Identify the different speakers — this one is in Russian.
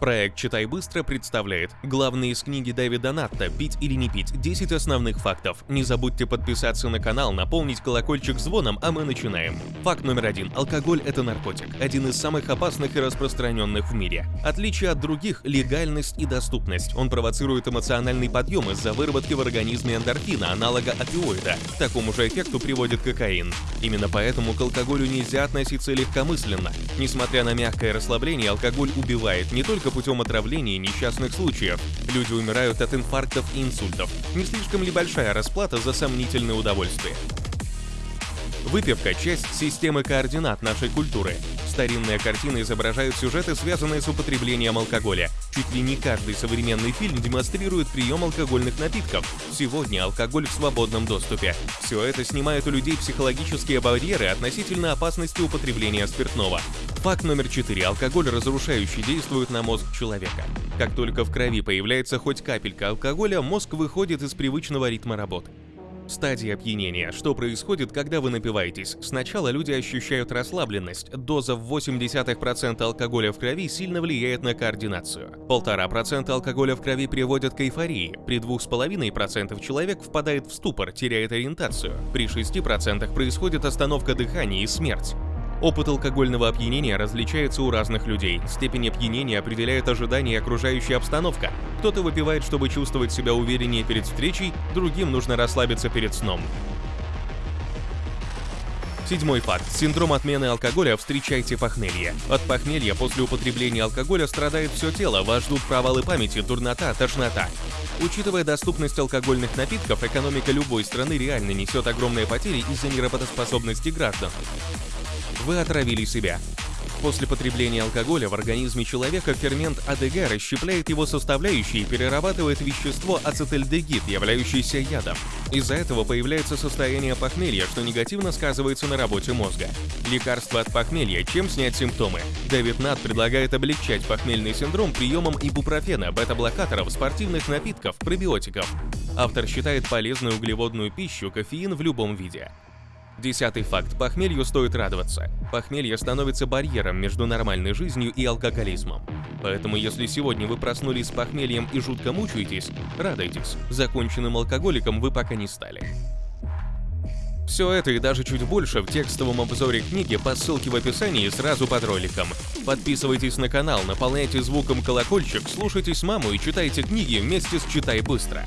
Speaker 1: Проект «Читай быстро» представляет главные из книги Дэвида Натта «Пить или не пить. 10 основных фактов». Не забудьте подписаться на канал, наполнить колокольчик звоном, а мы начинаем. Факт номер один. Алкоголь – это наркотик. Один из самых опасных и распространенных в мире. Отличие от других – легальность и доступность. Он провоцирует эмоциональный подъем из-за выработки в организме эндорфина, аналога опиоида. К такому же эффекту приводит кокаин. Именно поэтому к алкоголю нельзя относиться легкомысленно. Несмотря на мягкое расслабление, алкоголь убивает не только путем отравления и несчастных случаев. Люди умирают от инфарктов и инсультов. Не слишком ли большая расплата за сомнительное удовольствие? Выпивка – часть системы координат нашей культуры. Старинные картины изображают сюжеты, связанные с употреблением алкоголя. Чуть ли не каждый современный фильм демонстрирует прием алкогольных напитков. Сегодня алкоголь в свободном доступе. Все это снимает у людей психологические барьеры относительно опасности употребления спиртного. Факт номер 4. Алкоголь разрушающий действует на мозг человека. Как только в крови появляется хоть капелька алкоголя, мозг выходит из привычного ритма работы. Стадия опьянения. Что происходит, когда вы напиваетесь? Сначала люди ощущают расслабленность. Доза в 0,8% алкоголя в крови сильно влияет на координацию. 1,5% алкоголя в крови приводят к эйфории. При 2,5% человек впадает в ступор, теряет ориентацию. При 6% происходит остановка дыхания и смерть. Опыт алкогольного опьянения различается у разных людей. Степень опьянения определяет ожидания и окружающая обстановка. Кто-то выпивает, чтобы чувствовать себя увереннее перед встречей, другим нужно расслабиться перед сном. Седьмой факт. Синдром отмены алкоголя встречайте похмелье. От похмелья после употребления алкоголя страдает все тело, вас ждут провалы памяти, дурнота, тошнота. Учитывая доступность алкогольных напитков, экономика любой страны реально несет огромные потери из-за неработоспособности граждан вы отравили себя. После потребления алкоголя в организме человека фермент АДГ расщепляет его составляющие и перерабатывает вещество ацетальдегид, являющееся ядом. Из-за этого появляется состояние похмелья, что негативно сказывается на работе мозга. Лекарство от похмелья. Чем снять симптомы? Дэвид Нат предлагает облегчать похмельный синдром приемом ибупрофена, бета-блокаторов, спортивных напитков, пробиотиков. Автор считает полезную углеводную пищу кофеин в любом виде. Десятый факт. Похмелью стоит радоваться. Похмелье становится барьером между нормальной жизнью и алкоголизмом. Поэтому если сегодня вы проснулись с похмельем и жутко мучаетесь, радуйтесь. Законченным алкоголиком вы пока не стали. Все это и даже чуть больше в текстовом обзоре книги по ссылке в описании сразу под роликом. Подписывайтесь на канал, наполняйте звуком колокольчик, слушайте маму и читайте книги вместе с «Читай быстро».